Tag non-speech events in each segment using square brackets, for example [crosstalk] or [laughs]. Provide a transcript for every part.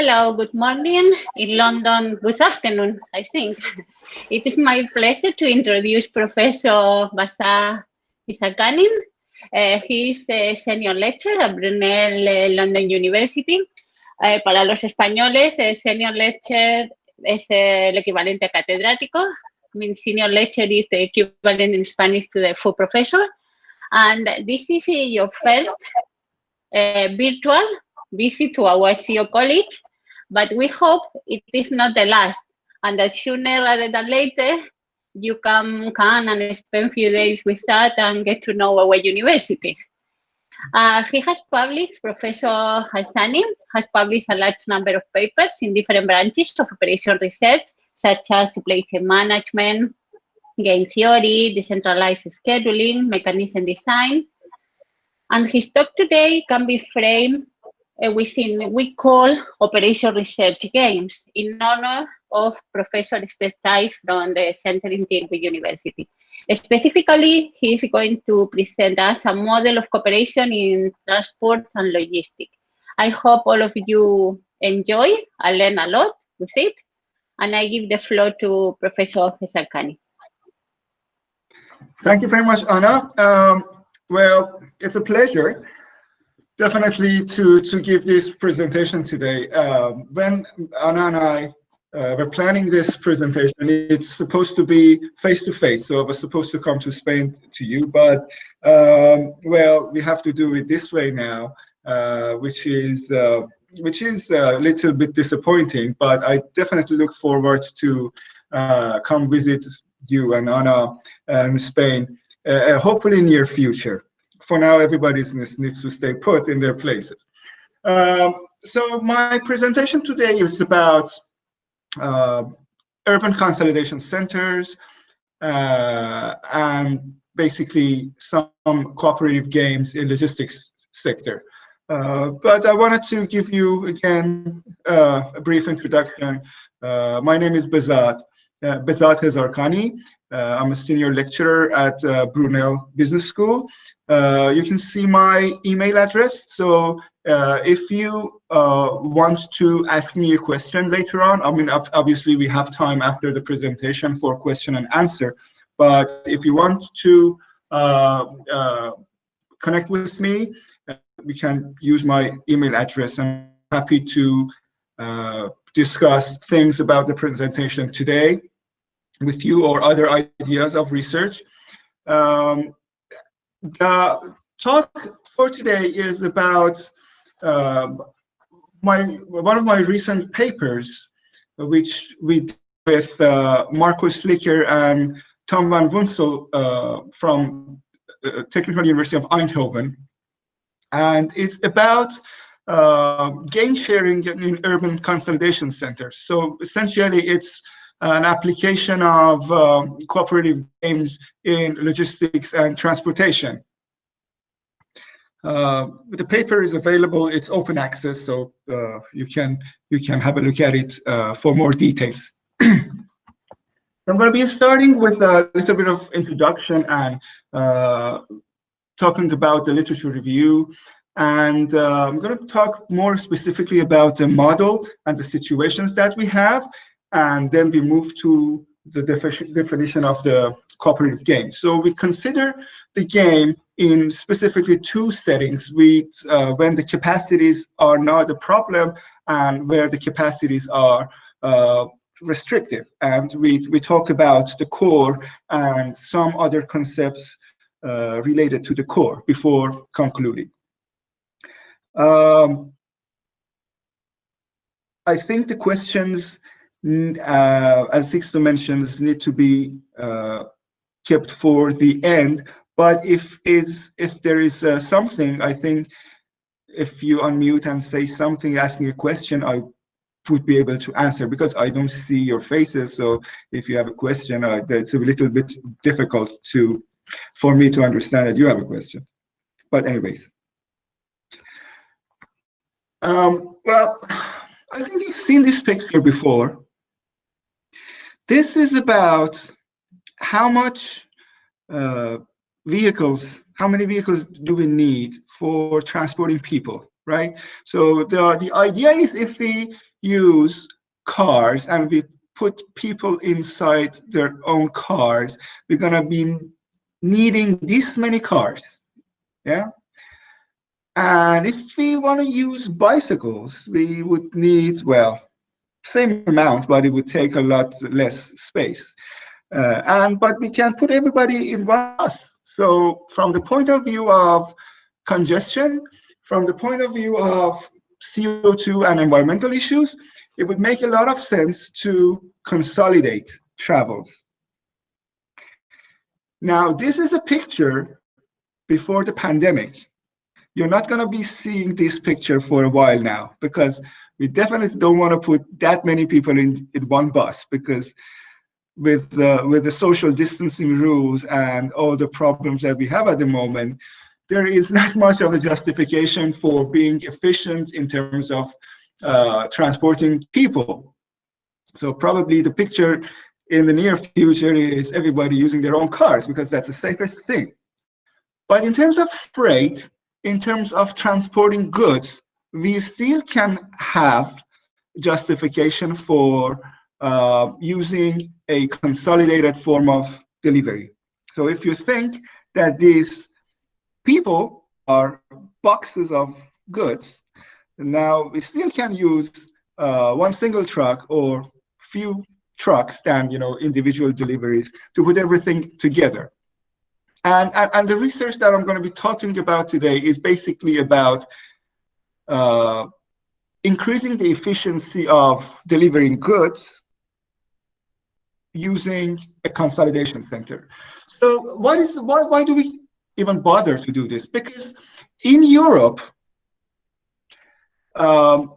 Hello, good morning. In London, good afternoon, I think. It is my pleasure to introduce Professor Bazat Hishakhani. Uh, he is a senior lecturer at Brunel uh, London University. Uh, para los españoles, uh, senior lecturer es el equivalente a catedrático. I senior lecturer is the equivalent in Spanish to the full professor. And this is your first virtual visit to our CEO college, but we hope it is not the last and that sooner rather than later, you can come and spend a few days with us and get to know our university. Uh, he has published, Professor Hassani has published a large number of papers in different branches of operation research, such as supply chain management, game theory, decentralized scheduling, mechanism design. And his talk today can be framed uh, within, we call operation research games in honor of Professor Tijs from the Center in Tilburg University. Specifically, he is going to present us a model of cooperation in transport and logistics. I hope all of you enjoy and learn a lot with it. And I give the floor to Professor Hezarkhani. Thank you very much, Anna. Um, well, it's a pleasure definitely to, to give this presentation today. Um, when Anna and I uh, we're planning this presentation. It's supposed to be face-to-face, -face, so I was supposed to come to Spain to you, but um, well, we have to do it this way now, uh, which is uh, which is a little bit disappointing. But I definitely look forward to uh, come visit you and Anna in Spain, uh, hopefully near future. For now, everybody needs to stay put in their places. Um, so my presentation today is about uh, urban consolidation centers, uh, and basically some cooperative games in logistics sector. Uh, but I wanted to give you again uh, a brief introduction. Uh, my name is Bazat, uh, Behzad Hishakhani. I'm a senior lecturer at Brunel Business School. you can see my email address. So uh, if you uh, want to ask me a question later on, I mean, obviously we have time after the presentation for question and answer, but if you want to uh, uh connect with me, uh, we can use my email address. I'm happy to uh, discuss things about the presentation today with you or other ideas of research. Um, the talk for today is about um, my one of my recent papers, which we did with uh, Marcus and Tom van Woensel uh, from uh, Technical University of Eindhoven, and it's about uh, gain sharing in urban consolidation centers. So essentially, it's an application of um, cooperative games in logistics and transportation. Uh, the paper is available. It's open access, so uh, you can you can have a look at it uh, for more details. [clears throat] I'm going to be starting with a little bit of introduction and uh, talking about the literature review. And uh, I'm going to talk more specifically about the model and the situations that we have. And then we move to the defi definition of the cooperative game. So we consider the game in specifically two settings with uh, when the capacities are not a problem and where the capacities are uh, restrictive. And we, we talk about the core and some other concepts uh, related to the core before concluding. Um, I think the questions, uh, as Sixto mentions, need to be uh, kept for the end but if it's if there is uh, something, I think if you unmute and say something, asking a question, I would be able to answer because I don't see your faces. So if you have a question, uh, it's a little bit difficult to for me to understand that you have a question. But anyways. Um, well, I think you've seen this picture before. This is about how much uh, vehicles, how many vehicles do we need for transporting people, right? So the, the idea is if we use cars and we put people inside their own cars, we're gonna be needing this many cars, yeah? And if we wanna use bicycles, we would need, well, same amount, but it would take a lot less space. Uh, and but we can put everybody in one bus. So from the point of view of congestion, from the point of view of CO2 and environmental issues, it would make a lot of sense to consolidate travels. Now, this is a picture before the pandemic. You're not going to be seeing this picture for a while now because we definitely don't want to put that many people in, in one bus because with the, with the social distancing rules and all the problems that we have at the moment, there is not much of a justification for being efficient in terms of uh, transporting people. So probably the picture in the near future is everybody using their own cars because that's the safest thing. But in terms of freight, in terms of transporting goods, we still can have justification for uh, using a consolidated form of delivery. So if you think that these people are boxes of goods, now we still can use uh, one single truck or few trucks than you know individual deliveries to put everything together. And, and, and the research that I'm going to be talking about today is basically about uh, increasing the efficiency of delivering goods using a consolidation center. So what is why why do we even bother to do this? Because in Europe, um,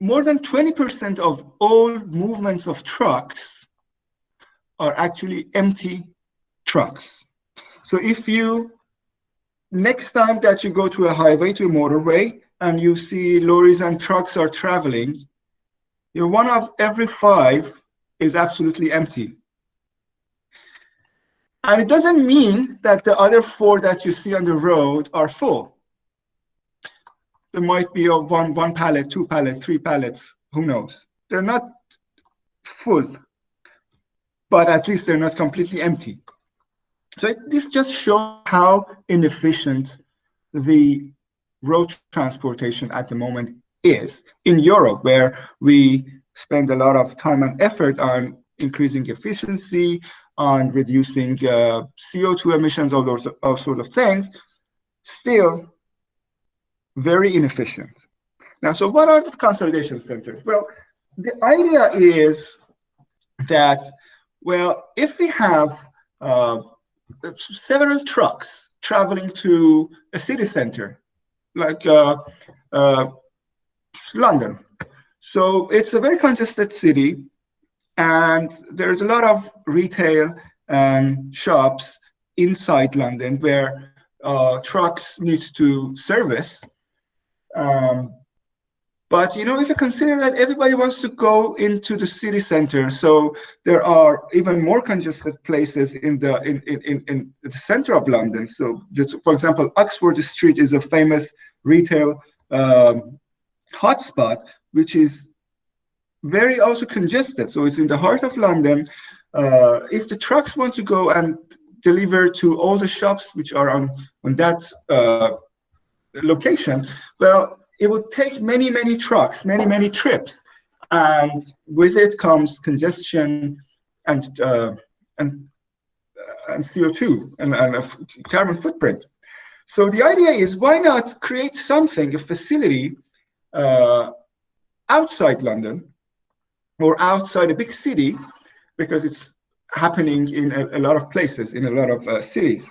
more than 20% of all movements of trucks are actually empty trucks. So if you, next time that you go to a highway, to a motorway, and you see lorries and trucks are traveling, you know, one of every five is absolutely empty. And it doesn't mean that the other four that you see on the road are full. There might be one, one pallet, two pallet, three pallets, who knows? They're not full, but at least they're not completely empty. So it, this just shows how inefficient the road transportation at the moment is in Europe, where we spend a lot of time and effort on increasing efficiency, on reducing uh, CO2 emissions, all those all sort of things, still very inefficient. Now, so what are the consolidation centers? Well, the idea is that, well, if we have uh, several trucks traveling to a city center, like uh, uh, London, so it's a very congested city, and there's a lot of retail and shops inside London where uh, trucks need to service. Um, but you know, if you consider that everybody wants to go into the city center, so there are even more congested places in the in in in, the center of London. So, for example, Oxford Street is a famous retail um, hotspot which is very also congested. So it's in the heart of London. Uh, if the trucks want to go and deliver to all the shops which are on, on that uh, location, well, it would take many, many trucks, many, many trips. And with it comes congestion and, uh, and, uh, and CO2 and, and a carbon footprint. So the idea is why not create something, a facility uh, outside London or outside a big city because it's happening in a, a lot of places, in a lot of uh, cities.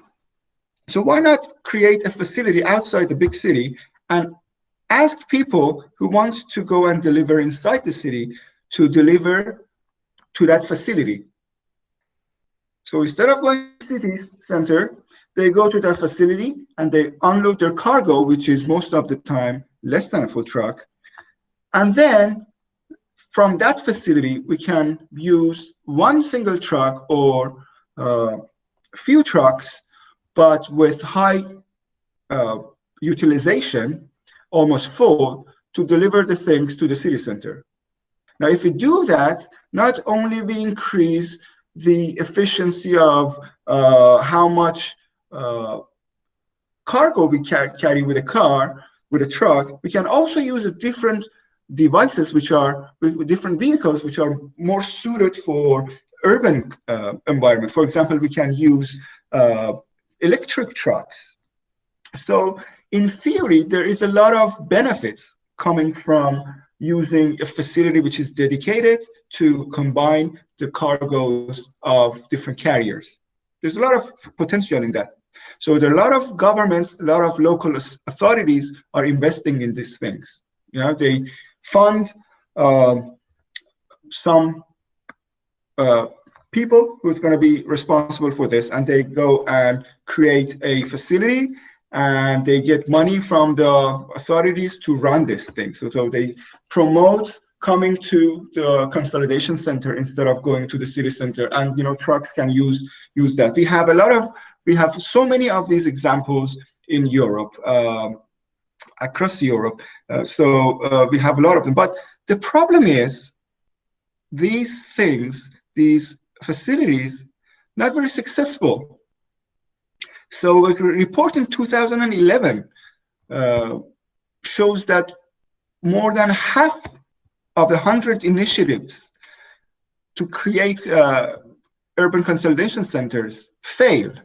So why not create a facility outside the big city and ask people who want to go and deliver inside the city to deliver to that facility. So instead of going to the city center, they go to that facility and they unload their cargo, which is most of the time less than a full truck, and then from that facility, we can use one single truck or uh, few trucks, but with high uh, utilization almost full to deliver the things to the city center. Now, if we do that, not only we increase the efficiency of uh, how much uh, cargo we can carry with a car, with a truck, we can also use a different devices which are with different vehicles which are more suited for urban uh, environment. For example, we can use uh, electric trucks. So in theory, there is a lot of benefits coming from using a facility which is dedicated to combine the cargoes of different carriers. There's a lot of potential in that. So there are a lot of governments, a lot of local authorities are investing in these things. You know, they fund uh, some uh, people who's going to be responsible for this, and they go and create a facility, and they get money from the authorities to run this thing. So, so they promote coming to the consolidation center instead of going to the city center, and you know trucks can use use that. We have a lot of we have so many of these examples in Europe. Um, across Europe. Uh, so uh, we have a lot of them. But the problem is these things, these facilities, not very successful. So a report in 2011 uh, shows that more than half of the 100 initiatives to create uh, urban consolidation centers failed.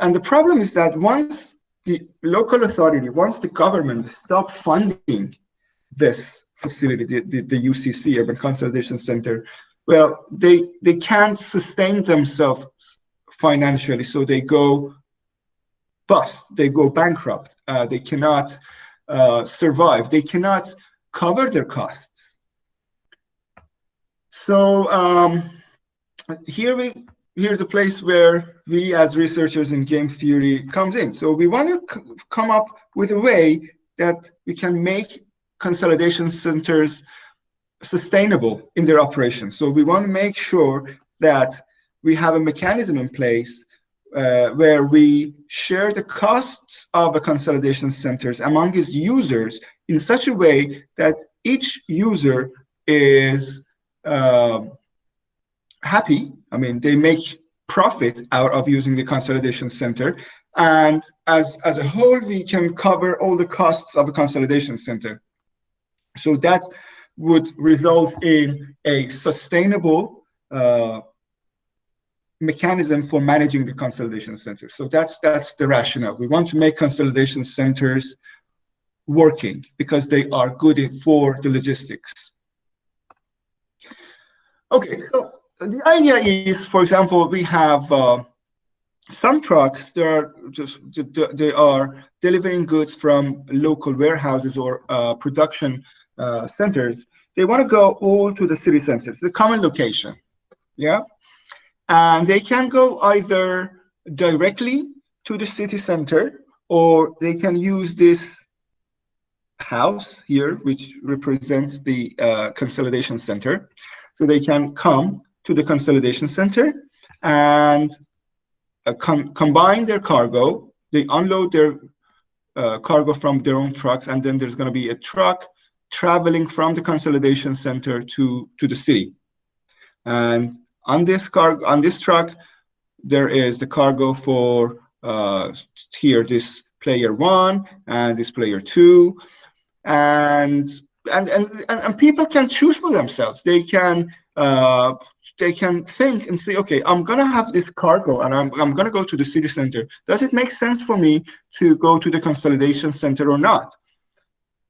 And the problem is that once the local authority, once the government stop funding this facility, the, the, the UCC, Urban Consolidation Center, well, they, they can't sustain themselves financially, so they go bust, they go bankrupt, uh, they cannot uh, survive, they cannot cover their costs. So um, here we here's a place where we as researchers in game theory comes in. So we want to come up with a way that we can make consolidation centers sustainable in their operations. So we want to make sure that we have a mechanism in place uh, where we share the costs of the consolidation centers among its users in such a way that each user is uh, happy. I mean, they make profit out of using the consolidation center. And as, as a whole, we can cover all the costs of a consolidation center. So that would result in a sustainable uh, mechanism for managing the consolidation centers. So that's that's the rationale. We want to make consolidation centers working because they are good for the logistics. Okay, so the idea is, for example, we have uh, some trucks that are just they are delivering goods from local warehouses or uh, production uh, centers. They want to go all to the city centers, the common location, yeah, and they can go either directly to the city center or they can use this house here, which represents the uh, consolidation center. So they can come to the consolidation center and uh, com combine their cargo. They unload their uh, cargo from their own trucks, and then there's going to be a truck traveling from the consolidation center to to the city. And on this car on this truck, there is the cargo for uh, here this player one and this player two, and and and and people can choose for themselves. They can uh, they can think and say, okay, I'm gonna have this cargo and I'm, I'm gonna go to the city center. Does it make sense for me to go to the consolidation center or not?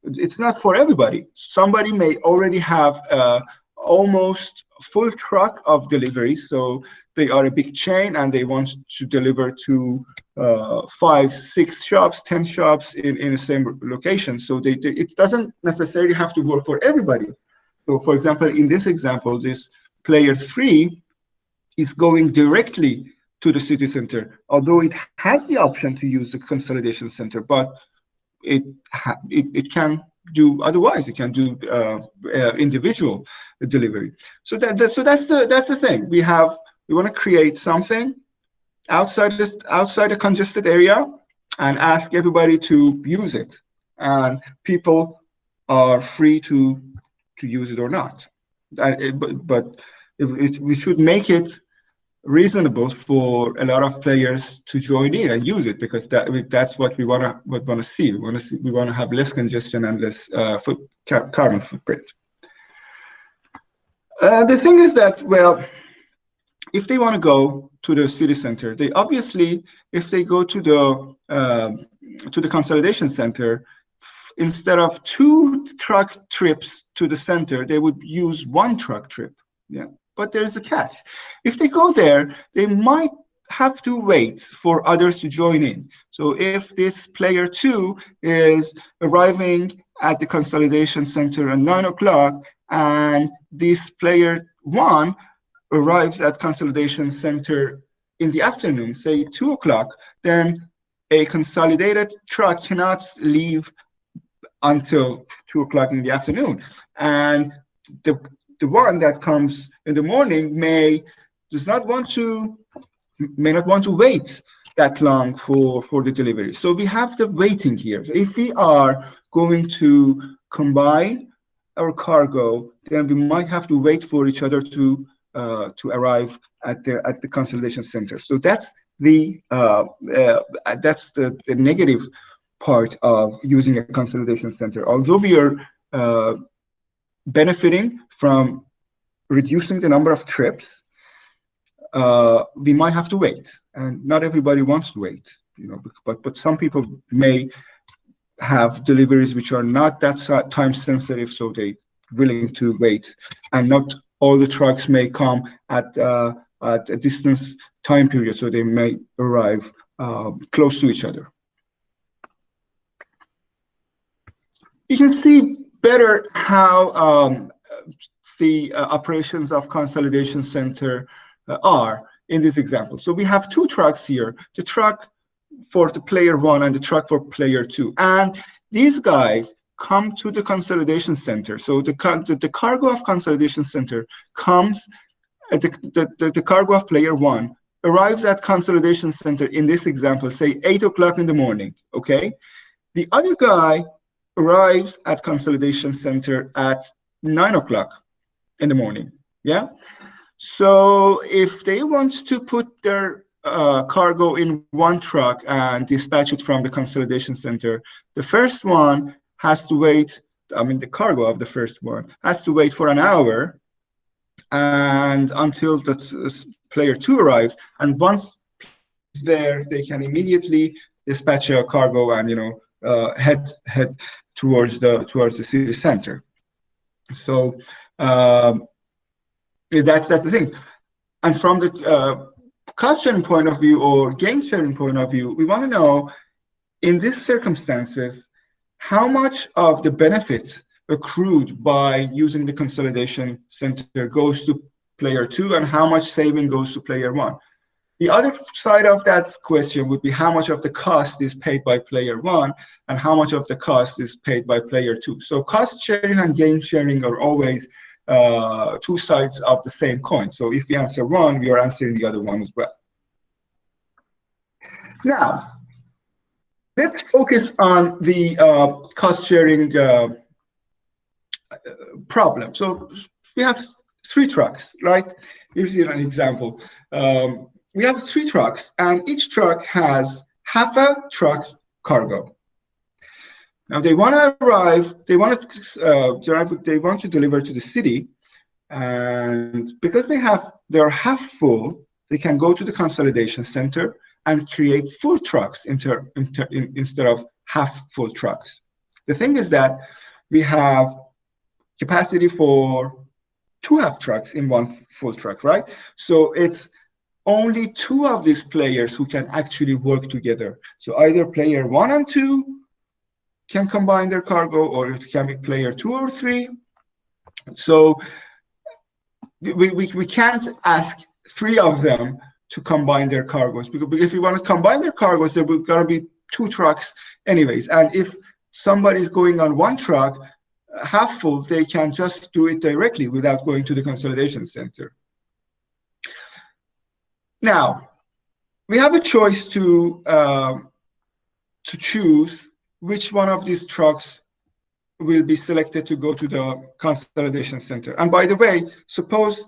It's not for everybody. Somebody may already have uh, almost full truck of deliveries. So they are a big chain and they want to deliver to uh, five, six shops, 10 shops in, in the same location. So they, they, it doesn't necessarily have to work for everybody. So for example, in this example, this player three is going directly to the city center, although it has the option to use the consolidation center, but it, it, it can do otherwise. It can do uh, uh, individual delivery. So that, that, so that's the that's the thing. We have we want to create something outside this outside a congested area and ask everybody to use it. and people are free to to use it or not. I, but but if, if we should make it reasonable for a lot of players to join in and use it because that that's what we want to what want to see. We want to see we want to have less congestion and less uh, foot, carbon footprint. Uh, the thing is that well, if they want to go to the city center, they obviously if they go to the uh, to the consolidation center, instead of two truck trips to the center, they would use one truck trip. Yeah but there's a catch. If they go there, they might have to wait for others to join in. So if this player two is arriving at the consolidation center at nine o'clock and this player one arrives at consolidation center in the afternoon, say two o'clock, then a consolidated truck cannot leave until two o'clock in the afternoon. And the the one that comes in the morning may does not want to may not want to wait that long for for the delivery. So we have the waiting here. If we are going to combine our cargo then we might have to wait for each other to uh, to arrive at the at the consolidation center. So that's the uh, uh, that's the, the negative part of using a consolidation center. Although we are uh, benefiting from reducing the number of trips, uh, we might have to wait. And not everybody wants to wait, you know, but, but some people may have deliveries which are not that time sensitive, so they willing to wait. And not all the trucks may come at, uh, at a distance time period, so they may arrive uh, close to each other. You can see better how um, the uh, operations of consolidation center uh, are in this example. So we have two trucks here, the truck for the player one and the truck for player two. And these guys come to the consolidation center. So the, the, the cargo of consolidation center comes, at the, the, the, the cargo of player one arrives at consolidation center in this example, say eight o'clock in the morning, okay? The other guy arrives at consolidation center at nine o'clock in the morning. Yeah. So if they want to put their uh, cargo in one truck and dispatch it from the consolidation center, the first one has to wait. I mean, the cargo of the first one has to wait for an hour and until the player two arrives. And once there, they can immediately dispatch a cargo and you know uh, head head towards the towards the city center. So um, that's that's the thing. And from the uh, cost sharing point of view or gain sharing point of view, we want to know in these circumstances how much of the benefits accrued by using the consolidation center goes to player two and how much saving goes to player one. The other side of that question would be how much of the cost is paid by player one and how much of the cost is paid by player two. So cost sharing and gain sharing are always uh, two sides of the same coin. So if we answer one, we are answering the other one as well. Now, let's focus on the uh, cost sharing uh, problem. So we have three trucks, right? Here's an example. Um, we have three trucks, and each truck has half a truck cargo. Now they want to arrive, they want to uh, drive, they want to deliver to the city, and because they have they're half full, they can go to the consolidation center and create full trucks inter, inter, in, instead of half full trucks. The thing is that we have capacity for two half trucks in one full truck, right? So it's only two of these players who can actually work together. So either player one and two can combine their cargo or it can be player two or three. So we, we, we can't ask three of them to combine their cargoes because if you want to combine their cargoes, there will gotta be two trucks anyways. And if somebody's going on one truck, half full, they can just do it directly without going to the consolidation center. Now, we have a choice to uh, to choose which one of these trucks will be selected to go to the consolidation center. And by the way, suppose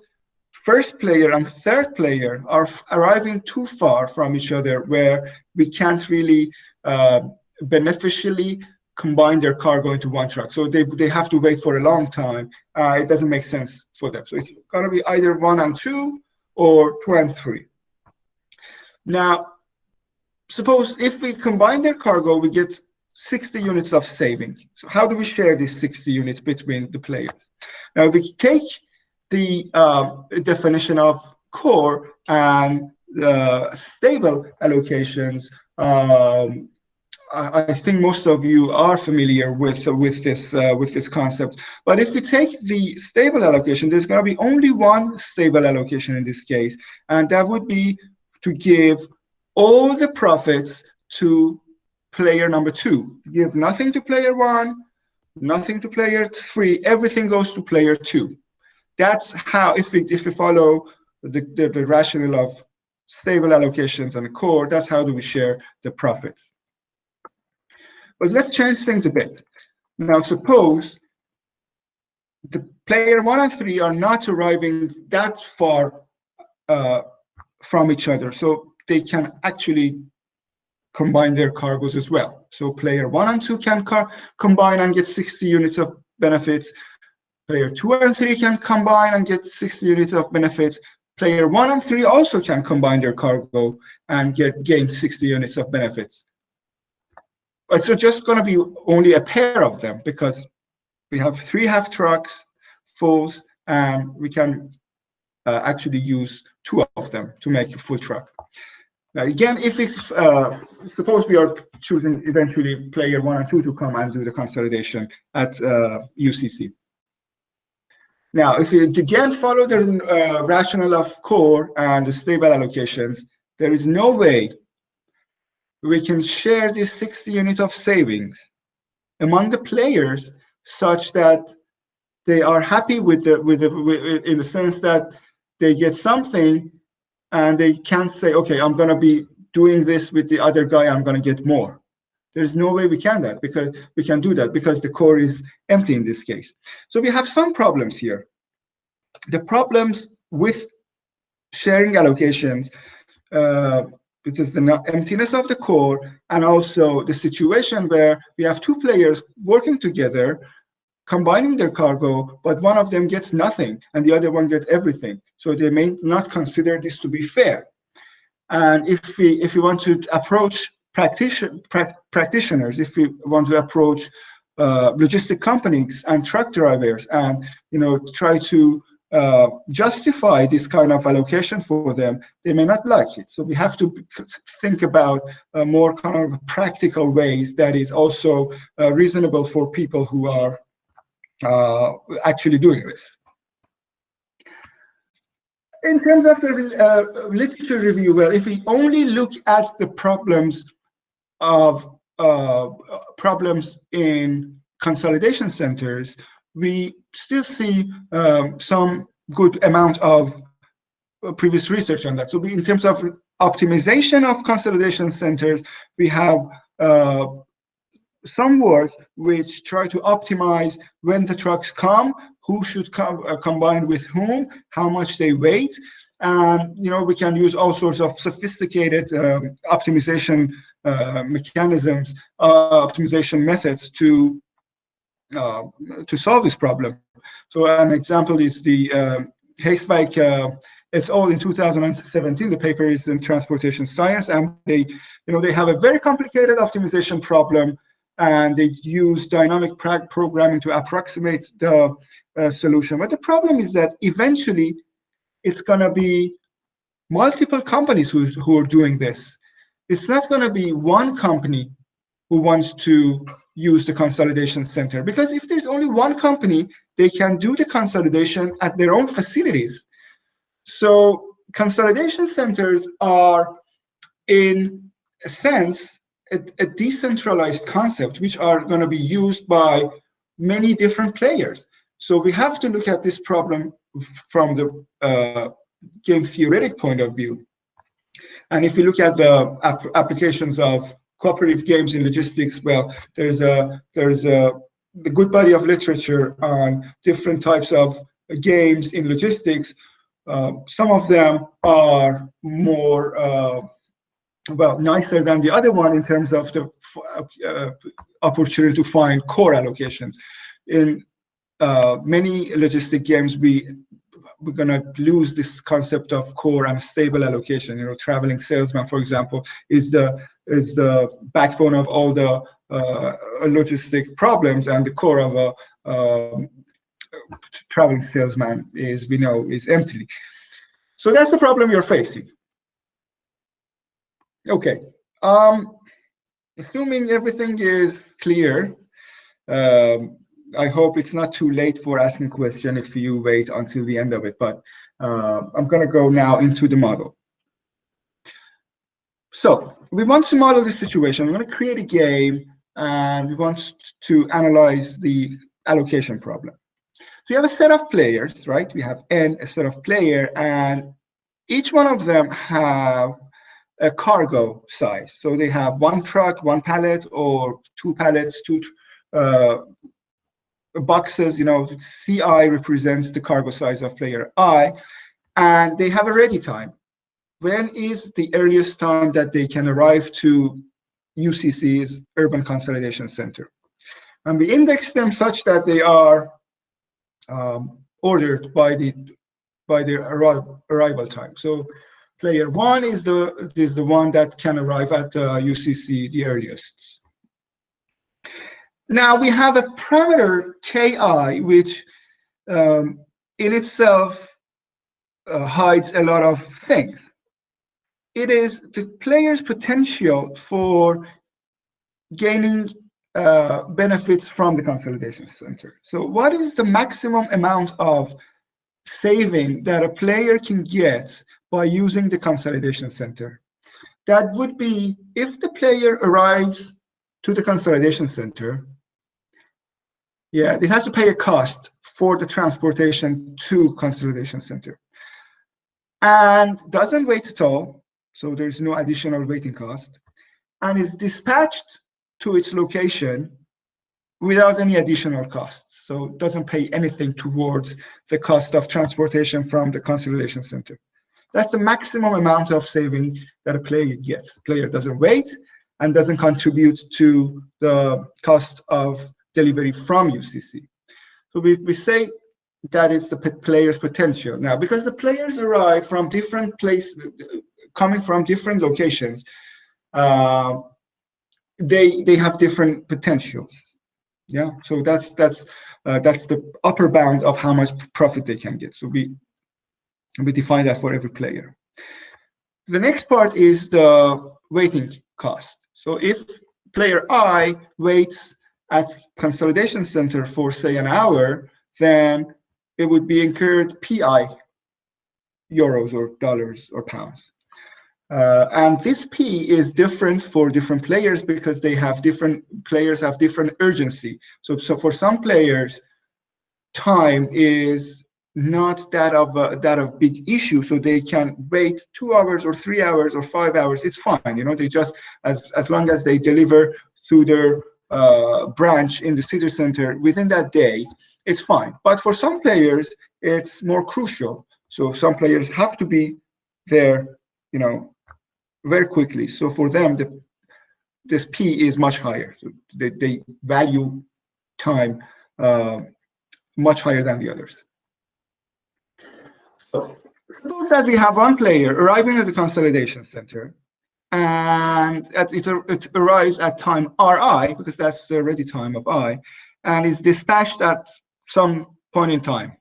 first player and third player are arriving too far from each other where we can't really uh, beneficially combine their cargo into one truck. So they, they have to wait for a long time. Uh, it doesn't make sense for them. So it's going to be either one and two or two and three. Now, suppose if we combine their cargo, we get 60 units of saving. So how do we share these 60 units between the players? Now, if we take the uh, definition of core and uh, stable allocations, um, I, think most of you are familiar with with this uh, with this concept. But if we take the stable allocation, there's going to be only one stable allocation in this case, and that would be to give all the profits to player number two. Give nothing to player one, nothing to player three, everything goes to player two. That's how, if we, if we follow the, the, the rationale of stable allocations and core, that's how do we share the profits. But let's change things a bit. Now, suppose the player one and three are not arriving that far uh, from each other. So they can actually combine their cargoes as well. So player one and two can combine and get 60 units of benefits. Player two and three can combine and get 60 units of benefits. Player one and three also can combine their cargo and get gain 60 units of benefits. But it's just going to be only a pair of them because we have three half trucks, fulls, and we can uh, actually use two of them to make a full truck. Now, again, if it's, uh, suppose we are choosing eventually player one and two to come and do the consolidation at uh, UCC. Now, if we again follow the uh, rationale of core and the stable allocations, there is no way we can share this 60 unit of savings among the players such that they are happy with the with the with, in the sense that they get something and they can't say, okay, I'm going to be doing this with the other guy, I'm going to get more. There's no way we can that because we can do that because the core is empty in this case. So we have some problems here. The problems with sharing allocations, uh, which is the emptiness of the core, and also the situation where we have two players working together combining their cargo, but one of them gets nothing and the other one gets everything. So they may not consider this to be fair. And if we if we want to approach practitioner, pra practitioners, if we want to approach uh, logistic companies and truck drivers and you know try to uh, justify this kind of allocation for them, they may not like it. So we have to think about uh, more kind of practical ways that is also uh, reasonable for people who are actually doing this. In terms of the uh, literature review, well, if we only look at the problems of uh, problems in consolidation centers, we still see um, some good amount of uh, previous research on that. So we, in terms of optimization of consolidation centers, we have uh, some work which try to optimize when the trucks come, who should come uh, combine with whom, how much they weight. And you know we can use all sorts of sophisticated um, optimization uh, mechanisms, uh, optimization methods to uh, to solve this problem. So an example is the um, Heeswijk uh, it's all in 2017. The paper is in transportation science, and they, you know, they have a very complicated optimization problem and they use dynamic programming to approximate the uh, solution. But the problem is that eventually it's going to be multiple companies who, who are doing this. It's not going to be one company who wants to use the consolidation center because if there's only one company, they can do the consolidation at their own facilities. So consolidation centers are in a sense a, a decentralized concept which are going to be used by many different players. So we have to look at this problem from the uh, game theoretic point of view. And if we look at the ap applications of cooperative games in logistics, well, there's a there's a, good body of literature on different types of games in logistics. Uh, some of them are more uh, well nicer than the other one in terms of the uh, opportunity to find core allocations. In uh, many logistic games, we we're to lose this concept of core and stable allocation. You know, traveling salesman, for example, is the is the backbone of all the uh, logistic problems, and the core of a um, traveling salesman is we know is empty. So that's the problem you're facing. Okay. Um, assuming everything is clear, um, I hope it's not too late for asking question if you wait until the end of it, but uh, I'm going to go now into the model. So we want to model the situation. We want to create a game and we want to analyze the allocation problem. So we have a set of players, right? We have n, a set of player, and each one of them have a cargo size. So they have one truck, one pallet, or two pallets, two uh, boxes, you know, CI represents the cargo size of player I, and they have a ready time. When is the earliest time that they can arrive to UCC's Urban Consolidation Center? And we index them such that they are um, ordered by the by their arrival, arrival time. So player one is the is the one that can arrive at uh, UCC the earliest. Now we have a parameter ki, which um, in itself uh, hides a lot of things. It is the player's potential for gaining uh, benefits from the consolidation center. So what is the maximum amount of saving that a player can get by using the consolidation center? That would be if the player arrives to the consolidation center yeah, it has to pay a cost for the transportation to consolidation center. And doesn't wait at all, so there's no additional waiting cost, and is dispatched to its location without any additional costs. So doesn't pay anything towards the cost of transportation from the consolidation center. That's the maximum amount of saving that a player gets. Player doesn't wait and doesn't contribute to the cost of delivery from UCC. So we, we say that is the player's potential. Now, because the players arrive from different places, coming from different locations, uh, they they have different potentials. Yeah, so that's that's uh, that's the upper bound of how much profit they can get. So we we define that for every player. The next part is the waiting cost. So if player I waits at consolidation center for say an hour, then it would be incurred PI euros or dollars or pounds. Uh, and this P is different for different players because they have different players have different urgency. So, so for some players, time is not that of a, that of big issue. So they can wait two hours or three hours or five hours. It's fine. You know, they just as as long as they deliver through their uh, branch in the city center within that day, it's fine. But for some players, it's more crucial. So some players have to be there, you know, very quickly. So for them, the this P is much higher. So they, they value time uh, much higher than the others. So suppose that we have one player arriving at the consolidation center and at, it, it arrives at time Ri, because that's the ready time of I, and is dispatched at some point in time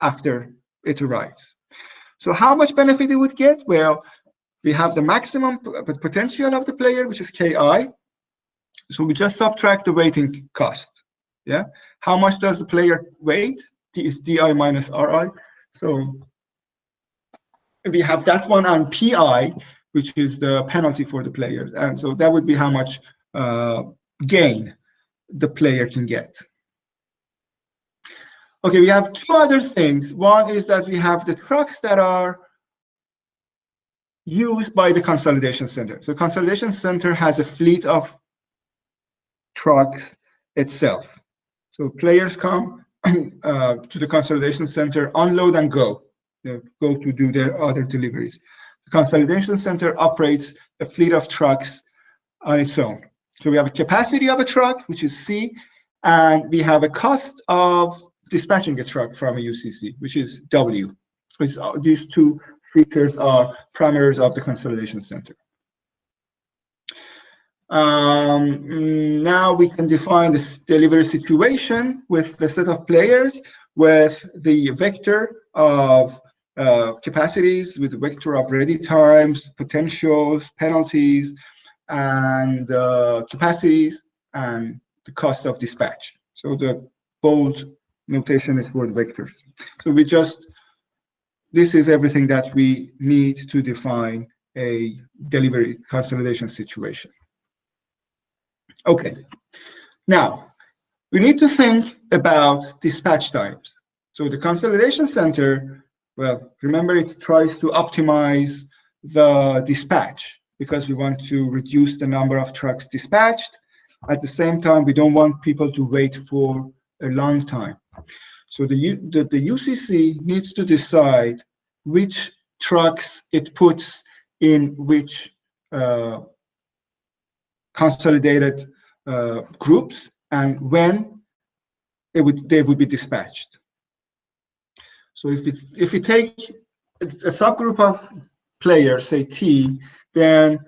after it arrives. So how much benefit it would get? Well, we have the maximum potential of the player, which is Ki. So we just subtract the waiting cost. Yeah. How much does the player wait? T is Di minus Ri. So we have that one on Pi, which is the penalty for the players. And so that would be how much uh, gain the player can get. Okay, we have two other things. One is that we have the trucks that are used by the consolidation center. So consolidation center has a fleet of trucks itself. So players come [clears throat] uh, to the consolidation center, unload and go, go to do their other deliveries. The consolidation center operates a fleet of trucks on its own. So we have a capacity of a truck, which is C, and we have a cost of dispatching a truck from a UCC, which is W. So uh, these two features are parameters of the consolidation center. Um, now we can define the delivery situation with the set of players with the vector of uh, capacities, with the vector of ready times, potentials, penalties, and uh, capacities, and the cost of dispatch. So the bold notation is for the vectors. So we just, this is everything that we need to define a delivery consolidation situation. Okay, now we need to think about dispatch times. So the consolidation center, well, remember it tries to optimize the dispatch because we want to reduce the number of trucks dispatched. At the same time, we don't want people to wait for a long time. So the, the, the UCC needs to decide which trucks it puts in which uh, consolidated uh, groups and when it would they would be dispatched. So if it's if we take a subgroup of players, say T, then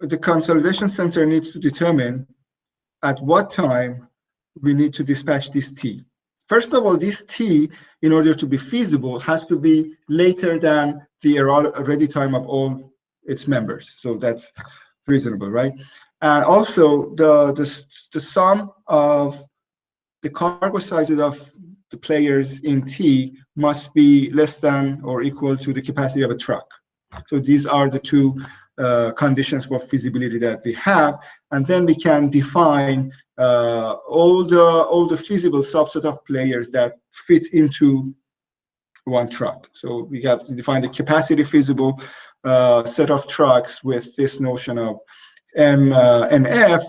the consolidation center needs to determine at what time we need to dispatch this T. First of all, this T, in order to be feasible, has to be later than the ready time of all its members. So that's reasonable, right? And also the, the, the sum of the cargo sizes of the players in T must be less than or equal to the capacity of a truck. So these are the two uh, conditions for feasibility that we have, and then we can define uh, all the all the feasible subset of players that fit into one truck. So we have to define the capacity feasible uh, set of trucks with this notion of M uh, and F,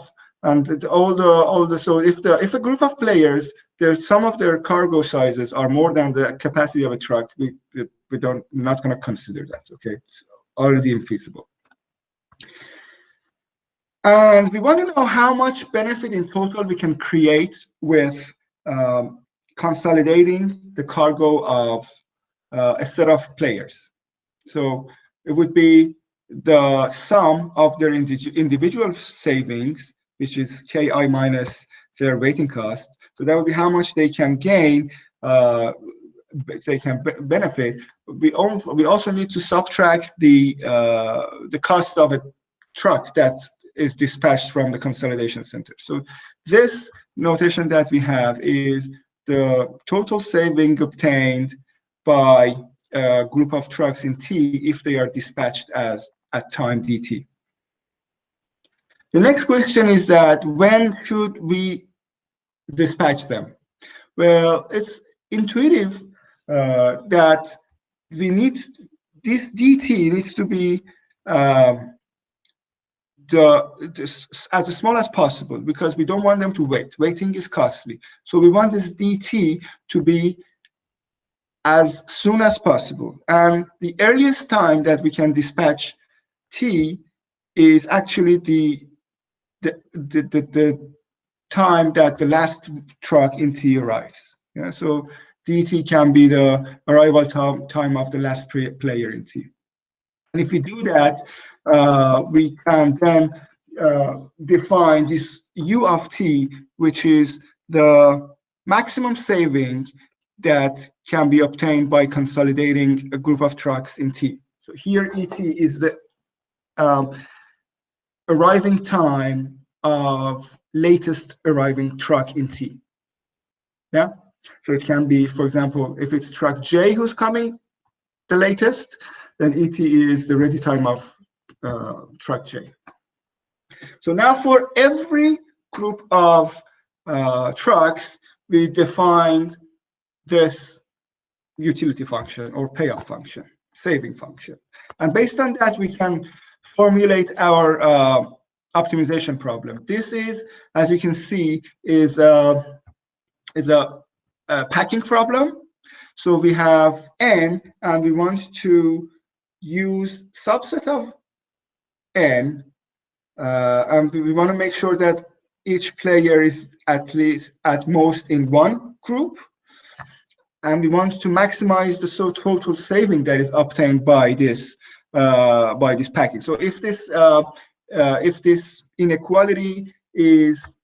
and all the all the so if the if a group of players there's some of their cargo sizes are more than the capacity of a truck we we don't not going to consider that okay it's already infeasible and we want to know how much benefit in total we can create with um, consolidating the cargo of uh, a set of players. So it would be the sum of their individual savings, which is ki minus their waiting cost. So that would be how much they can gain, uh, they can benefit. We, we also need to subtract the uh, the cost of a truck that is dispatched from the consolidation center. So this notation that we have is the total saving obtained by a group of trucks in T if they are dispatched as at time dt. The next question is that when should we dispatch them? Well, it's intuitive uh, that we need this dt needs to be um, the, as small as possible because we don't want them to wait. Waiting is costly. So we want this DT to be as soon as possible. And the earliest time that we can dispatch T is actually the the, the, the, the time that the last truck in T arrives. Yeah, so DT can be the arrival time, of the last player in T. And if we do that, uh, we can then uh, define this U of t, which is the maximum saving that can be obtained by consolidating a group of trucks in T. So here ET is the um, arriving time of latest arriving truck in T. Yeah, so it can be, for example, if it's truck J who's coming the latest, then ET is the ready time of uh, truck J. So now for every group of uh, trucks, we defined this utility function or payoff function. saving function. And based on that, we can formulate our uh, optimization problem. This is, as you can see, is a, is a, a packing problem. So we have n, and we want to use subset of n, uh, and we want to make sure that each player is at least at most in one group and we want to maximize the so total saving that is obtained by this by this package. So if this uh, uh, if this inequality is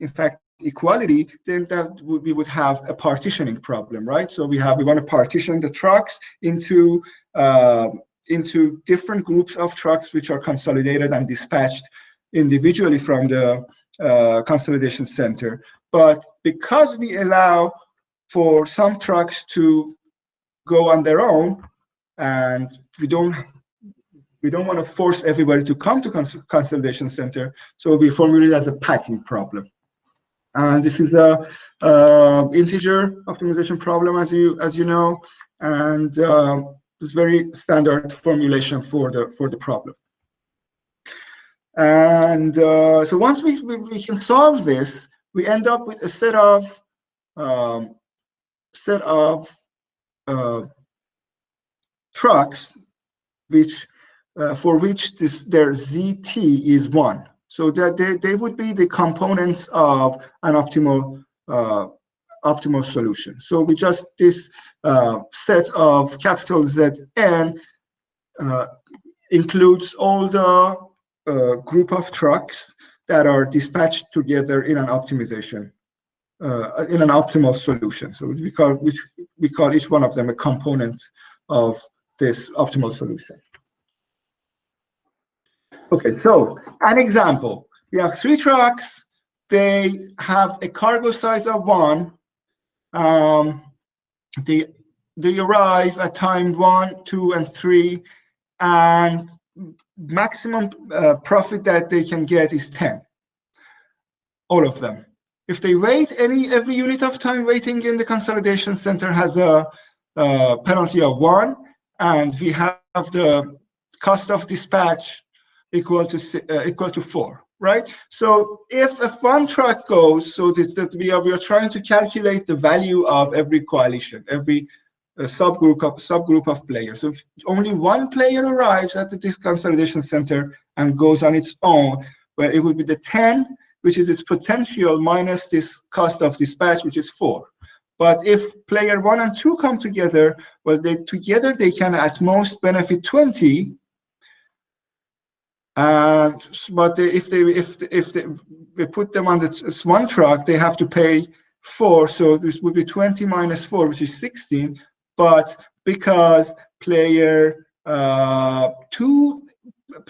in fact equality, then that would, we would have a partitioning problem, right? So we have we want to partition the trucks into uh, into different groups of trucks which are consolidated and dispatched individually from the uh, consolidation center. But because we allow for some trucks to go on their own and we don't we don't want to force everybody to come to cons consolidation center so we formulate as a packing problem. And this is a uh, integer optimization problem as you as you know and uh, it's very standard formulation for the for the problem. And uh, so once we, we, we can solve this we end up with a set of um, set of uh, trucks which uh, for which this their zt is one so that they, they would be the components of an optimal uh, optimal solution so we just this uh, set of capital zn uh, includes all the uh, group of trucks that are dispatched together in an optimization uh, in an optimal solution. So we call which we call each one of them a component of this optimal solution. Okay, so an example. We have three trucks. They have a cargo size of one. Um, they they arrive at time one, two, and three, and maximum uh, profit that they can get is 10. All of them. If they wait, any every unit of time waiting in the consolidation center has a, a penalty of one, and we have the cost of dispatch equal to uh, equal to four, right? So if, if one truck goes, so that, that we are we are trying to calculate the value of every coalition, every uh, subgroup of subgroup of players. So if only one player arrives at the consolidation center and goes on its own, well, it would be the 10 which is its potential minus this cost of dispatch, which is four. But if player one and two come together, well, they together they can at most benefit 20. And but they, if they if if they, we put them on the one truck, they have to pay four. So this would be 20 minus four, which is 16. But because player uh, two,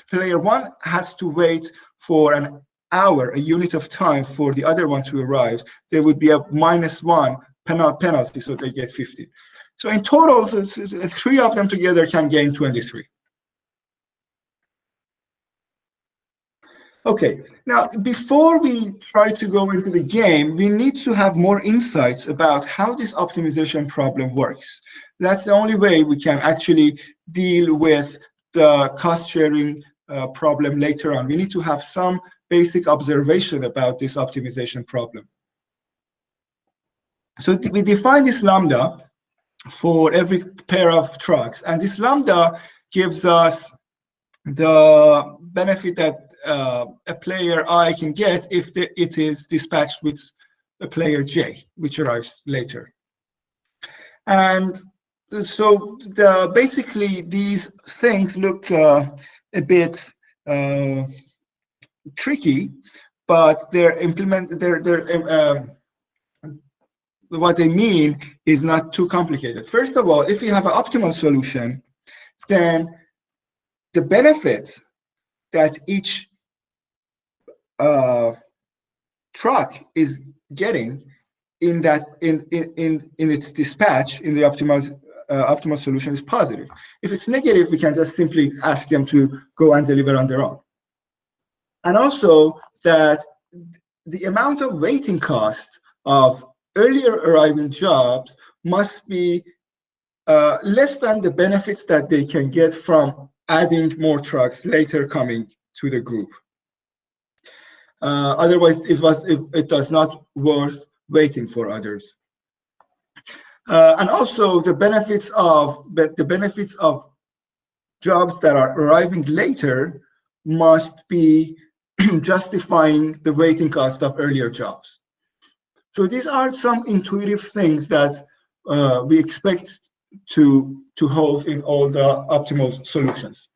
player one has to wait for an hour, a unit of time for the other one to arrive, there would be a minus one penalty, so they get 50. So in total, three of them together can gain 23. Okay, now before we try to go into the game, we need to have more insights about how this optimization problem works. That's the only way we can actually deal with the cost sharing uh, problem later on. We need to have some basic observation about this optimization problem. So we define this lambda for every pair of trucks, and this lambda gives us the benefit that uh, a player I can get if the, it is dispatched with a player J, which arrives later. And so the, basically these things look uh, a bit uh, tricky, but they're implement they're they're uh, what they mean is not too complicated. First of all, if you have an optimal solution, then the benefits that each uh, truck is getting in that in in in, in its dispatch in the optimal uh, optimal solution is positive. If it's negative, we can just simply ask them to go and deliver on their own and also that the amount of waiting cost of earlier arriving jobs must be uh, less than the benefits that they can get from adding more trucks later coming to the group. Uh, otherwise, it was it, it does not worth waiting for others. Uh, and also the benefits of the benefits of jobs that are arriving later must be [clears throat] justifying the waiting cost of earlier jobs. So these are some intuitive things that uh, we expect to, to hold in all the optimal solutions.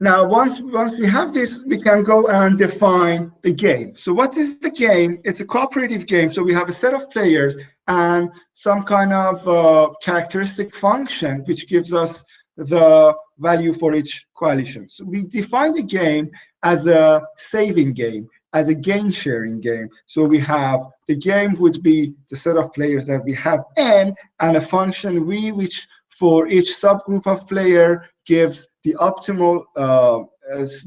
Now, once, once we have this, we can go and define the game. So what is the game? It's a cooperative game. So we have a set of players and some kind of uh, characteristic function, which gives us the value for each coalition. So we define the game as a saving game, as a gain sharing game. So we have the game would be the set of players that we have n and a function v which for each subgroup of player gives the optimal uh,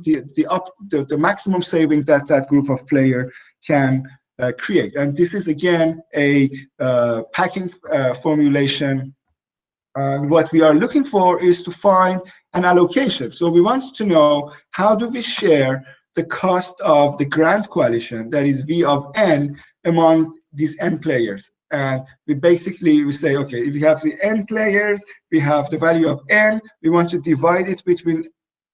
the the up the, the maximum saving that that group of player can uh, create. And this is again a uh, packing uh, formulation. And what we are looking for is to find an allocation. So we want to know how do we share the cost of the grand coalition, that is V of n, among these n players. And we basically, we say, okay, if we have the n players, we have the value of n, we want to divide it between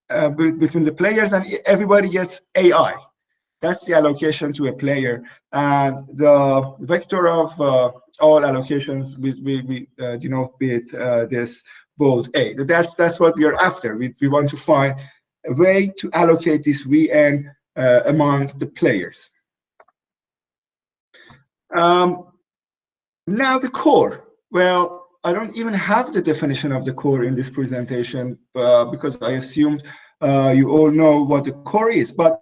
uh, between the players and everybody gets AI. That's the allocation to a player. And the vector of uh, all allocations, we, we, we uh, denote with uh, this bold A. That's, that's what we are after. We, we want to find a way to allocate this VN uh, among the players. Um, now the core. Well, I don't even have the definition of the core in this presentation uh, because I assumed uh, you all know what the core is. But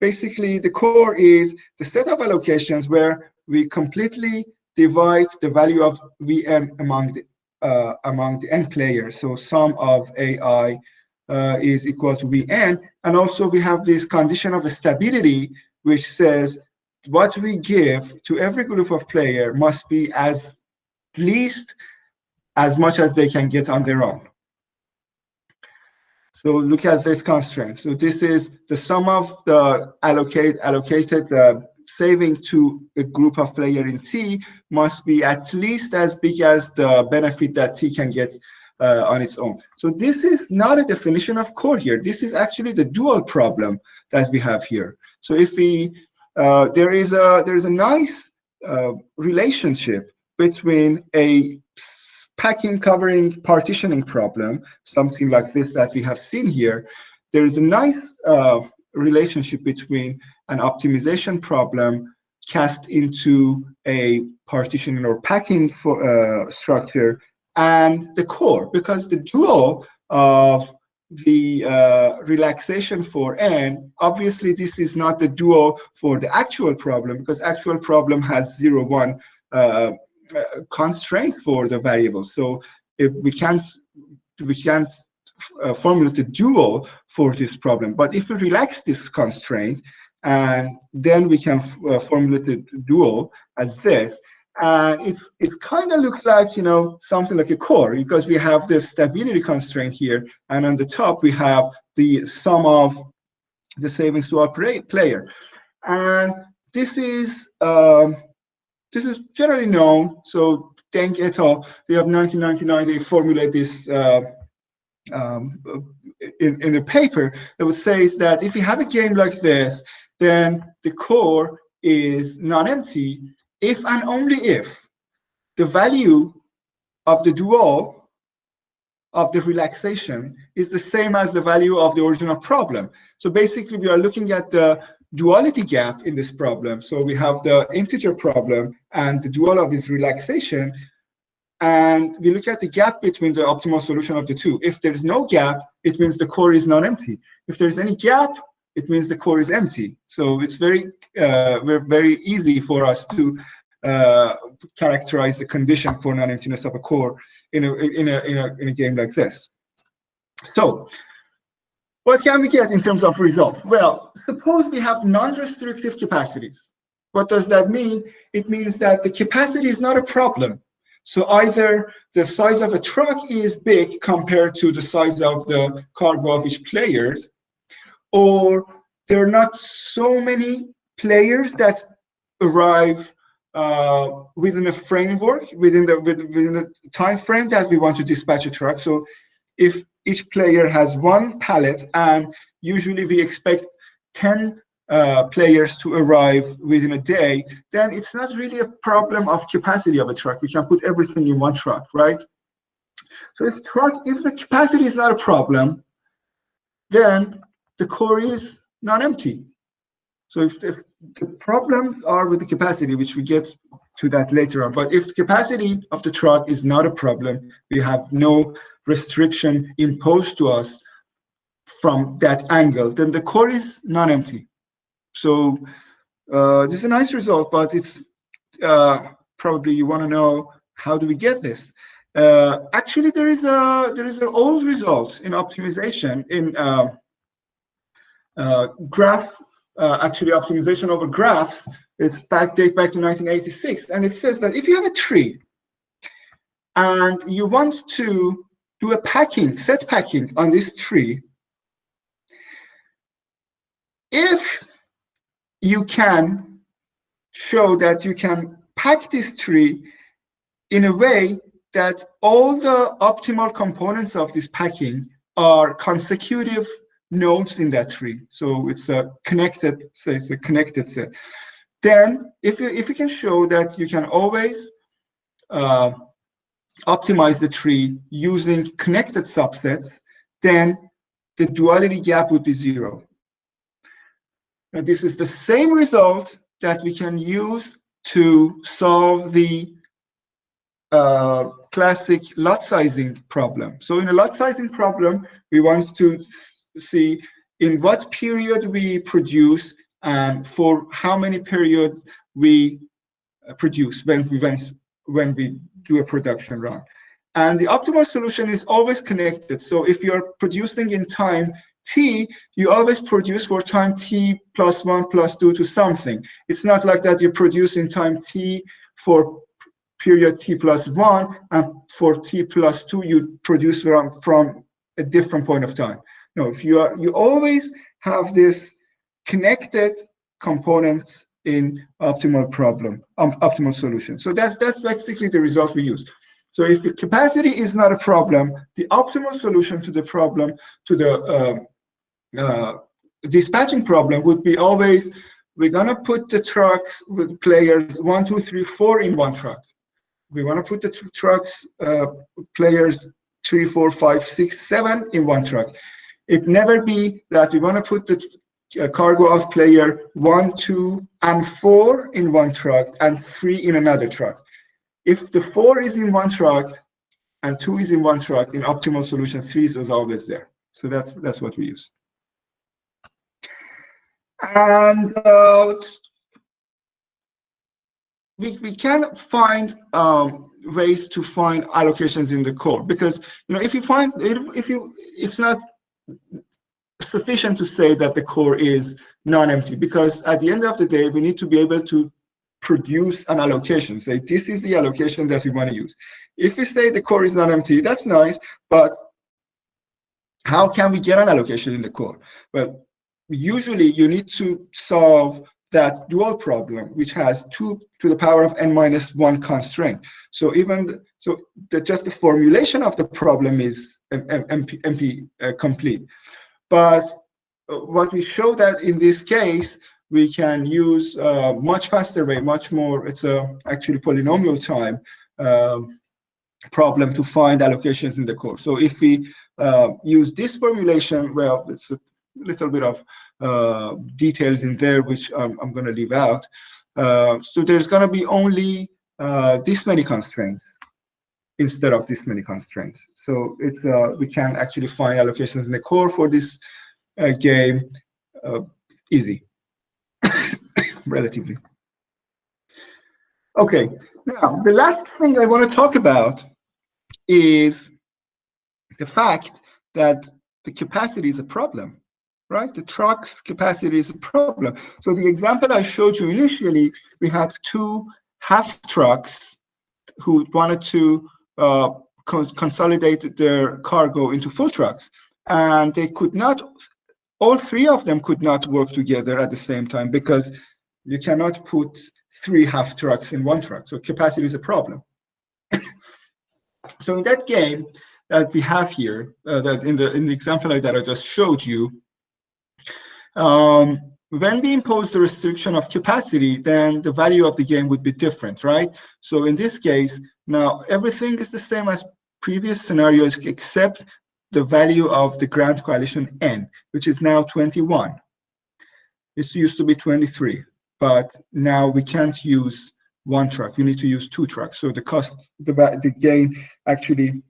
basically, the core is the set of allocations where we completely divide the value of VM among the uh, among the n players. So sum of AI uh, is equal to Vn. And also we have this condition of stability, which says what we give to every group of player must be as least as much as they can get on their own. So look at this constraint. So this is the sum of the allocate allocated uh, saving to a group of player in T must be at least as big as the benefit that T can get uh, on its own. So this is not a definition of core here. This is actually the dual problem that we have here. So if we, uh, there is a there is a nice uh, relationship between a packing, covering, partitioning problem, something like this that we have seen here. There is a nice uh, relationship between an optimization problem cast into a partitioning or packing for, uh, structure and the core, because the dual of the uh, relaxation for n, obviously this is not the dual for the actual problem, because actual problem has zero, one uh, constraint for the variable. So if we can't, we can't uh, formulate a dual for this problem. But if we relax this constraint, and then we can uh, formulate the dual as this, and it, it kind of looks like, you know, something like a core because we have this stability constraint here. And on the top, we have the sum of the savings to our player. And this is um, this is generally known. So Deng et al., they have 1999, they formulate this uh, um, in, in the paper that would say that if you have a game like this, then the core is non-empty if and only if the value of the dual of the relaxation is the same as the value of the original problem. So basically, we are looking at the duality gap in this problem. So we have the integer problem and the dual of this relaxation. And we look at the gap between the optimal solution of the two. If there's no gap, it means the core is not empty. If there's any gap, it means the core is empty. So it's very, uh, very easy for us to uh, characterize the condition for non-emptiness of a core in a, in a, in a, in a game like this. So what can we get in terms of result? Well, suppose we have non-restrictive capacities. What does that mean? It means that the capacity is not a problem. So either the size of a truck is big compared to the size of the cargo of each players, or there are not so many players that arrive uh, within a framework, within the within the time frame that we want to dispatch a truck. So if each player has one pallet, and usually we expect 10 uh, players to arrive within a day, then it's not really a problem of capacity of a truck. We can put everything in one truck, right? So if truck, if the capacity is not a problem, then the core is not empty. So if, if the problems are with the capacity, which we get to that later on, but if the capacity of the truck is not a problem, we have no restriction imposed to us from that angle, then the core is non-empty. So uh, this is a nice result, but it's uh, probably you want to know how do we get this? Uh, actually, there is a there is an old result in optimization in uh, uh, graph uh, actually optimization over graphs. It's back date back to 1986, and it says that if you have a tree and you want to do a packing, set packing on this tree, if you can show that you can pack this tree in a way that all the optimal components of this packing are consecutive nodes in that tree. So it's a connected, say it's a connected set. Then if you if you can show that you can always uh, optimize the tree using connected subsets, then the duality gap would be zero. And this is the same result that we can use to solve the uh, classic lot sizing problem. So in a lot sizing problem, we want to see in what period we produce and for how many periods we uh, produce when we when, we do a production run. And the optimal solution is always connected. So if you're producing in time t, you always produce for time t plus one plus two to something. It's not like that you produce in time t for period t plus one, and for t plus two, you produce from, from a different point of time. No, if you are, you always have this connected components in optimal problem, um, optimal solution. So that's that's basically the result we use. So if the capacity is not a problem, the optimal solution to the problem, to the uh, uh, dispatching problem would be always, we're gonna put the trucks with players one, two, three, four in one truck. We wanna put the trucks, uh, players three, four, five, six, seven in one truck. It never be that we wanna put the cargo of player one, two, and four in one truck and three in another truck. If the four is in one truck and two is in one truck, in optimal solution, three is always there. So that's that's what we use. And uh, we, we can find um, ways to find allocations in the core because you know if you find if, if you it's not sufficient to say that the core is non-empty because at the end of the day we need to be able to produce an allocation say this is the allocation that we want to use if we say the core is not empty that's nice but how can we get an allocation in the core well usually you need to solve that dual problem, which has two to the power of n minus one constraint. So even so, the, just the formulation of the problem is NP, NP uh, complete. But uh, what we show that in this case, we can use a uh, much faster way, much more. It's a actually polynomial time um, problem to find allocations in the core. So if we uh, use this formulation, well, it's a little bit of uh, details in there, which I'm, I'm going to leave out. Uh, so there's going to be only uh, this many constraints instead of this many constraints. So it's uh, we can actually find allocations in the core for this uh, game uh, easy, [coughs] relatively. Okay, now the last thing I want to talk about is the fact that the capacity is a problem right? The truck's capacity is a problem. So the example I showed you initially, we had two half trucks who wanted to uh, consolidate their cargo into full trucks. And they could not, all three of them could not work together at the same time because you cannot put three half trucks in one truck. So capacity is a problem. [coughs] so in that game that we have here, uh, that in the in the example that I just showed you, um, when we impose the restriction of capacity, then the value of the game would be different, right? So in this case, now everything is the same as previous scenarios except the value of the grand coalition n, which is now 21. It used to be 23, but now we can't use one truck. We need to use two trucks. So the cost, the, the gain actually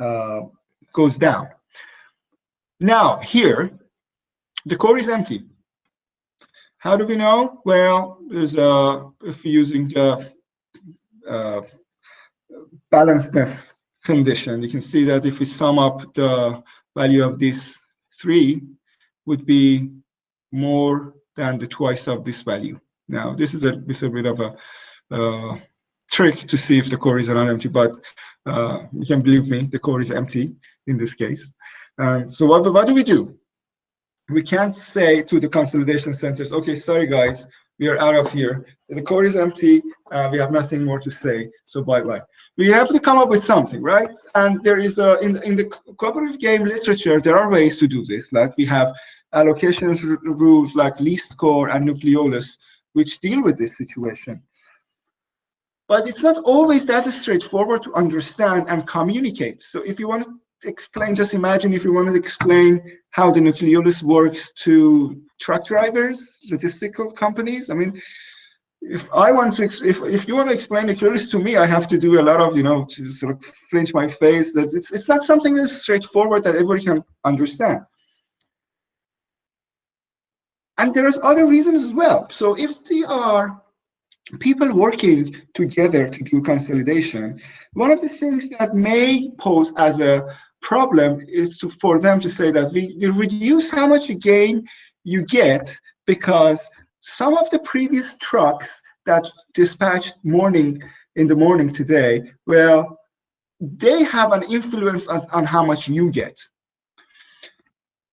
uh, goes down. Now here, the core is empty. How do we know? Well, uh, if using the uh, balancedness condition, you can see that if we sum up the value of these three, would be more than the twice of this value. Now, this is a, a bit of a uh, trick to see if the core is not empty, but uh, you can believe me, the core is empty in this case. Um, so what, what do we do? We can't say to the consolidation centers, okay, sorry guys, we are out of here. The core is empty. Uh, we have nothing more to say. So bye bye. We have to come up with something, right? And there is a in in the cooperative game literature, there are ways to do this. Like we have allocation rules like least core and nucleolus, which deal with this situation. But it's not always that straightforward to understand and communicate. So if you want to explain, just imagine if you wanted to explain how the nucleolus works to truck drivers, logistical companies. I mean, if I want to, if if you want to explain nucleolus to me, I have to do a lot of, you know, to sort of flinch my face. That it's it's not something that's straightforward that everybody can understand. And there's other reasons as well. So if they are people working together to do consolidation, one of the things that may pose as a problem is to, for them to say that we, we reduce how much gain you get because some of the previous trucks that dispatched morning in the morning today, well, they have an influence on, on how much you get.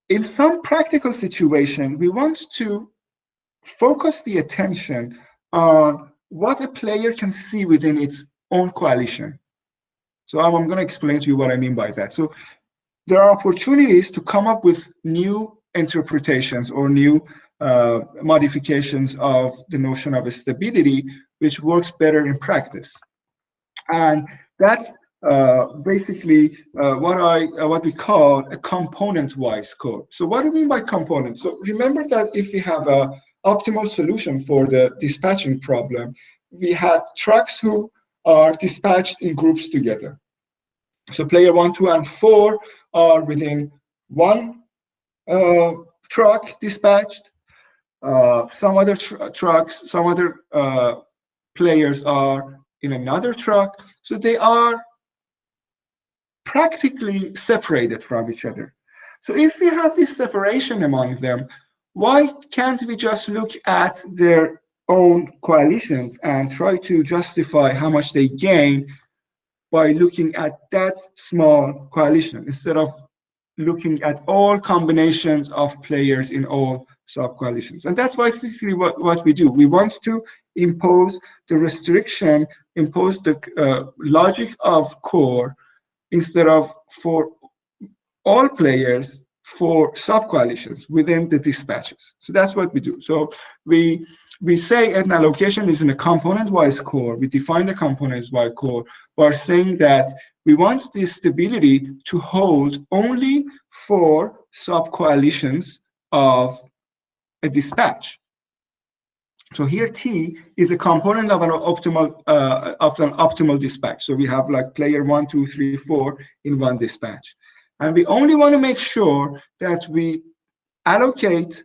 In some practical situation, we want to focus the attention on what a player can see within its own coalition. So I'm, I'm going to explain to you what I mean by that. So there are opportunities to come up with new interpretations or new uh, modifications of the notion of stability, which works better in practice. And that's uh, basically uh, what I uh, what we call a component-wise core. So what do we mean by component? So remember that if we have a optimal solution for the dispatching problem, we had trucks who are dispatched in groups together. So player one, two, and four are within one uh, truck dispatched. Uh, some other tr trucks, some other uh, players are in another truck. So they are practically separated from each other. So if we have this separation among them, why can't we just look at their own coalitions and try to justify how much they gain by looking at that small coalition instead of looking at all combinations of players in all sub-coalitions. And that's basically what, what we do. We want to impose the restriction, impose the uh, logic of core instead of for all players for sub-coalitions within the dispatches. So that's what we do. So we we say an allocation is in a component-wise core. We define the components-wise core by saying that we want this stability to hold only for sub-coalitions of a dispatch. So here T is a component of an optimal uh, of an optimal dispatch. So we have like player one, two, three, four in one dispatch. And we only want to make sure that we allocate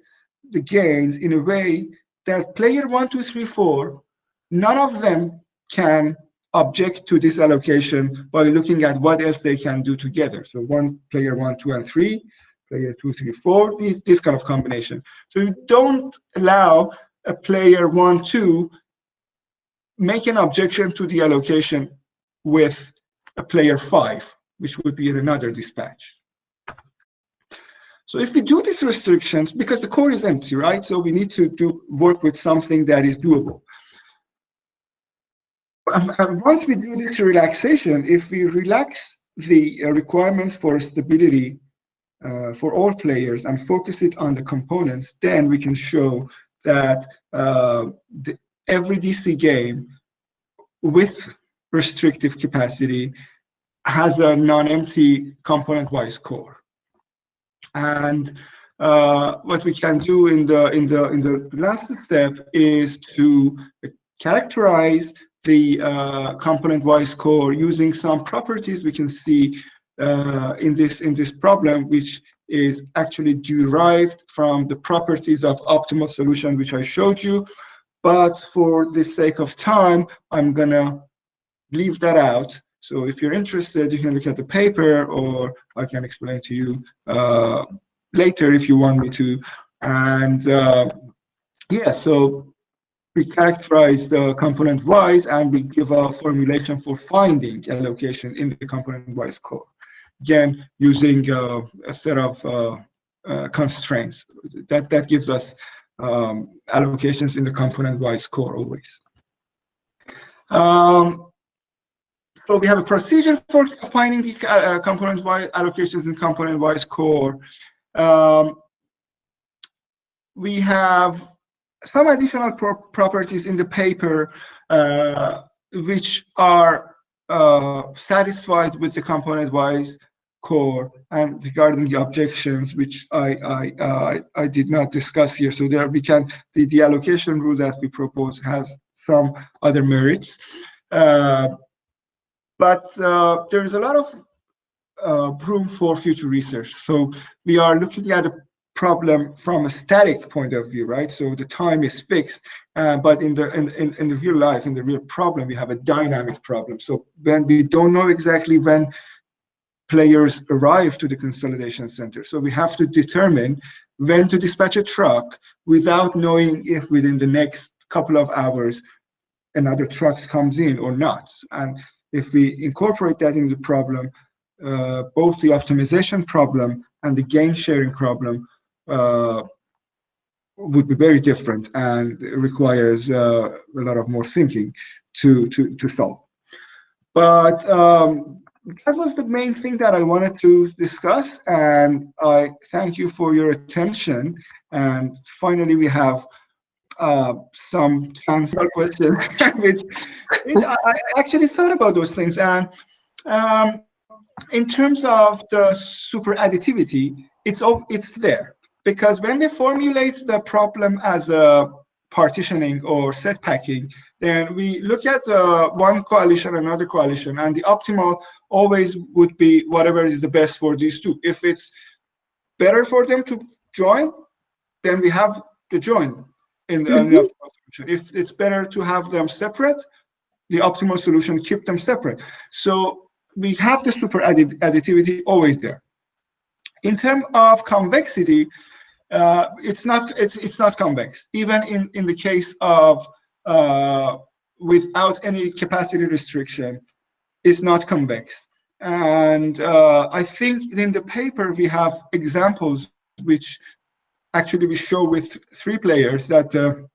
the gains in a way that player one, two, three, four, none of them can object to this allocation by looking at what else they can do together. So one player one, two, and three, player two, three, four, these, this kind of combination. So you don't allow a player one, two, make an objection to the allocation with a player five, which would be another dispatch. So if we do these restrictions, because the core is empty, right? So we need to do work with something that is doable. Um, once we do this relaxation, if we relax the uh, requirements for stability uh, for all players and focus it on the components, then we can show that uh, the, every DC game with restrictive capacity has a non-empty component-wise core. And uh, what we can do in the in the in the last step is to characterize the uh, component-wise core using some properties we can see uh, in this in this problem, which is actually derived from the properties of optimal solution, which I showed you. But for the sake of time, I'm gonna leave that out. So if you're interested, you can look at the paper, or I can explain to you uh, later if you want me to. And uh, yeah, so we characterize the component-wise and we give a formulation for finding a location in the component-wise core. Again, using uh, a set of uh, uh, constraints. That, that gives us um, allocations in the component-wise core always. Um, so we have a procedure for finding the uh, component-wise allocations in component-wise core. Um, we have some additional pro properties in the paper uh, which are uh, satisfied with the component-wise core and regarding the objections which I I, uh, I did not discuss here. So there we can the, the allocation rule that we propose has some other merits, uh, but uh, there is a lot of uh, room for future research. So we are looking at a problem from a static point of view, right? So the time is fixed, uh, but in the in, in, in the real life, in the real problem, we have a dynamic problem. So when we don't know exactly when players arrive to the consolidation center, so we have to determine when to dispatch a truck without knowing if within the next couple of hours another truck comes in or not. And if we incorporate that in the problem, uh, both the optimization problem and the gain sharing problem uh, would be very different and requires uh, a lot of more thinking to to to solve. But um, that was the main thing that I wanted to discuss, and I thank you for your attention. And finally, we have uh, some transfer questions, [laughs] which, which I, actually thought about those things. And um, in terms of the super additivity, it's all it's there because when we formulate the problem as a partitioning or set packing, then we look at uh, one coalition, another coalition, and the optimal always would be whatever is the best for these two. If it's better for them to join, then we have to join in the mm -hmm. solution. If it's better to have them separate, the optimal solution keep them separate. So we have the super additivity always there. In terms of convexity, uh, it's not it's it's not convex. Even in in the case of uh, without any capacity restriction, it's not convex. And uh, I think in the paper we have examples which actually we show with three players that the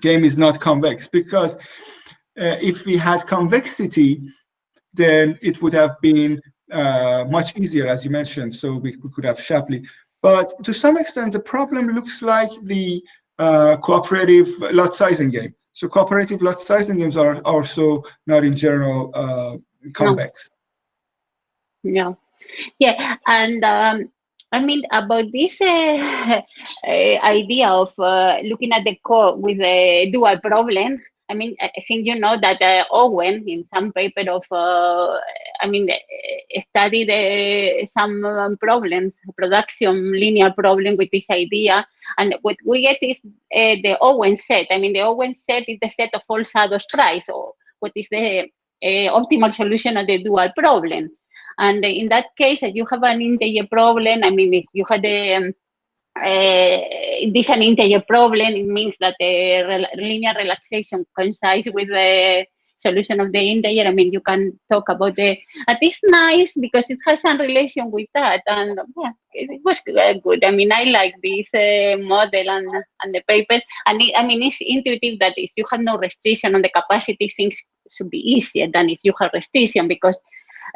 game is not convex because uh, if we had convexity, then it would have been uh, much easier, as you mentioned. So we, we could have Shapley. But to some extent, the problem looks like the uh, cooperative lot sizing game. So cooperative lot sizing games are also not in general uh, convex. No. Yeah, and um, I mean about this uh, [laughs] idea of uh, looking at the core with a dual problem. I mean, I think you know that uh, Owen, in some paper of, uh, I mean, uh, studied some problems, production linear problem with this idea. And what we get is the Owen set. I mean, the Owen set is the set of all shadows price, or what is the optimal solution of the dual problem. And in that case, if you have an integer problem, I mean, if you had a, um, uh, this an integer problem, it means that the rel linear relaxation coincides with the solution of the integer. I mean, you can talk about the, and it's nice because it has some relation with that. And yeah, it was good. I mean, I like this uh, model and, and the paper. And it, I mean, it's intuitive that if you have no restriction on the capacity, things should be easier than if you have restriction because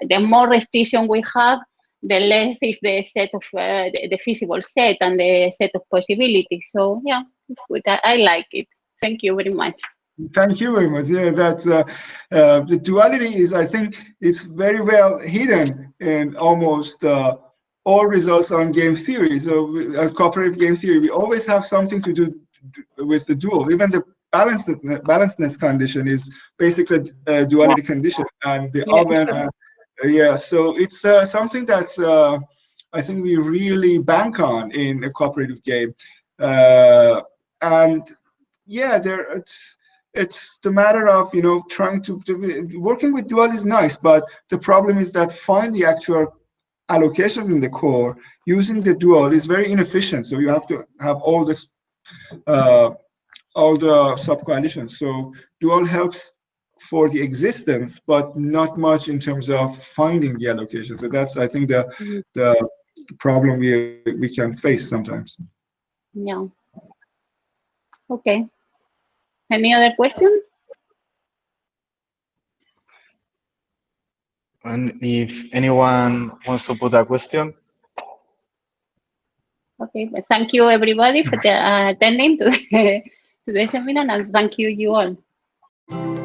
the more restriction we have, the less is the set of uh, the, the, feasible set and the set of possibilities. So yeah, I, I like it. Thank you very much. Thank you very much. Yeah, that's uh, uh, the duality is, I think, it's very well hidden in almost uh, all results on game theory. So, uh, cooperative game theory, we always have something to do with the dual. Even the balanced balancedness condition is basically a duality condition, and the yeah, oven. Uh, yeah, so it's uh, something that I think we really bank on in a cooperative game, and yeah, there it's it's the matter of you know trying to, working with dual is nice but the problem is that find the actual allocations in the core using the dual is very inefficient. So you have to have all this uh, all the sub coalitions so dual helps for the existence but not much in terms of finding the allocation so that's i think the mm -hmm. the problem we we can face sometimes yeah okay any other question? And if anyone wants to put a question. Okay, thank you everybody for the, uh, attending to the, [laughs] to the seminar and thank you you all.